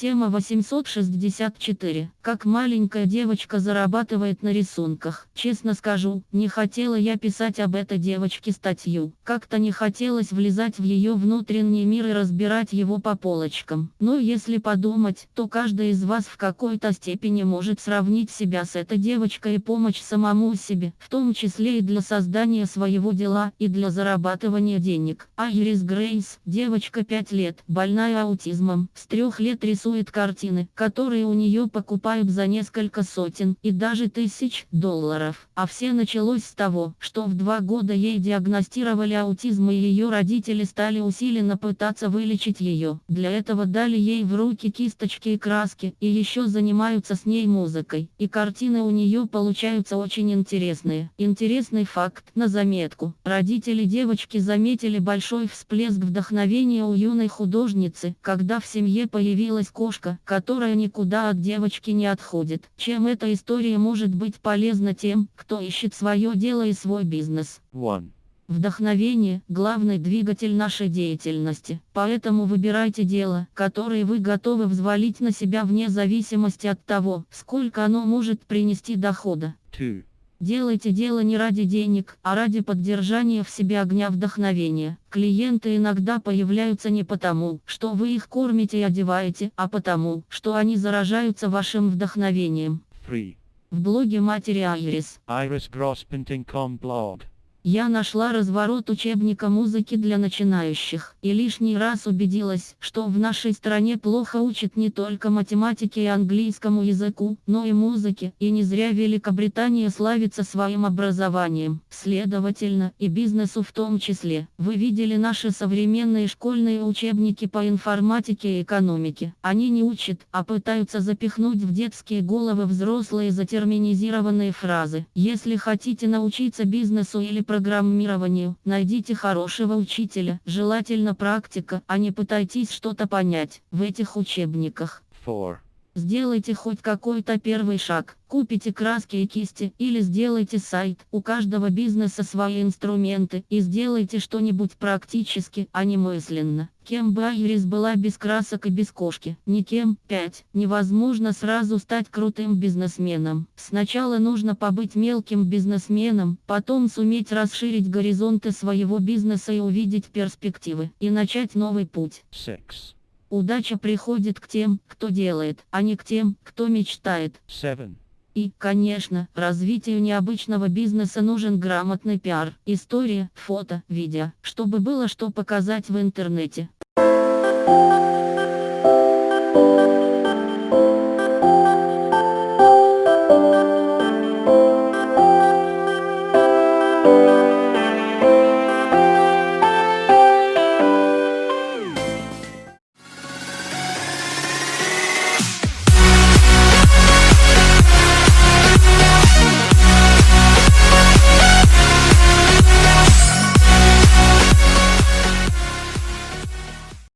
Тема 864. Как маленькая девочка зарабатывает на рисунках. Честно скажу, не хотела я писать об этой девочке статью. Как-то не хотелось влезать в ее внутренний мир и разбирать его по полочкам. Но если подумать, то каждый из вас в какой-то степени может сравнить себя с этой девочкой и помочь самому себе, в том числе и для создания своего дела, и для зарабатывания денег. Айрис Грейс, девочка 5 лет, больная аутизмом, с трех лет рисует рисует картины, которые у нее покупают за несколько сотен и даже тысяч долларов. А все началось с того, что в два года ей диагностировали аутизм и ее родители стали усиленно пытаться вылечить ее. Для этого дали ей в руки кисточки и краски, и еще занимаются с ней музыкой. И картины у нее получаются очень интересные. Интересный факт, на заметку. Родители девочки заметили большой всплеск вдохновения у юной художницы, когда в семье появилась кошка, которая никуда от девочки не отходит. Чем эта история может быть полезна тем, кто ищет свое дело и свой бизнес? One. Вдохновение – главный двигатель нашей деятельности. Поэтому выбирайте дело, которое вы готовы взвалить на себя вне зависимости от того, сколько оно может принести дохода. Two. Делайте дело не ради денег, а ради поддержания в себе огня вдохновения. Клиенты иногда появляются не потому, что вы их кормите и одеваете, а потому, что они заражаются вашим вдохновением. Three. В блоге матери Айрис blog. Я нашла разворот учебника музыки для начинающих и лишний раз убедилась, что в нашей стране плохо учат не только математике и английскому языку, но и музыке, и не зря Великобритания славится своим образованием, следовательно, и бизнесу в том числе. Вы видели наши современные школьные учебники по информатике и экономике. Они не учат, а пытаются запихнуть в детские головы взрослые затерминизированные фразы. Если хотите научиться бизнесу или программированию, найдите хорошего учителя, желательно практика, а не пытайтесь что-то понять в этих учебниках. Four. Сделайте хоть какой-то первый шаг, купите краски и кисти, или сделайте сайт, у каждого бизнеса свои инструменты, и сделайте что-нибудь практически, а не мысленно. Кем бы Айрис была без красок и без кошки? Никем. 5. Невозможно сразу стать крутым бизнесменом. Сначала нужно побыть мелким бизнесменом, потом суметь расширить горизонты своего бизнеса и увидеть перспективы, и начать новый путь. Six. Удача приходит к тем, кто делает, а не к тем, кто мечтает. Seven. И, конечно, развитию необычного бизнеса нужен грамотный пиар, история, фото, видео, чтобы было что показать в интернете.